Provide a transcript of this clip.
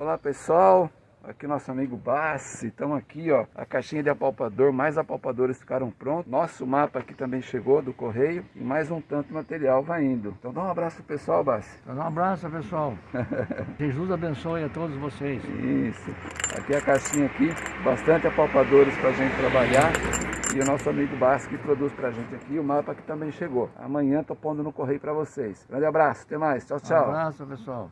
Olá pessoal, aqui nosso amigo Bassi, estamos aqui ó, a caixinha de apalpador, mais apalpadores ficaram prontos, nosso mapa aqui também chegou do correio e mais um tanto material vai indo. Então dá um abraço pessoal Bassi. Dá um abraço pessoal, Jesus abençoe a todos vocês. Isso, aqui é a caixinha aqui, bastante apalpadores para a gente trabalhar e o nosso amigo Bassi que produz pra gente aqui, o mapa que também chegou. Amanhã tô pondo no correio para vocês. Grande abraço, até mais, tchau, tchau. Um abraço pessoal.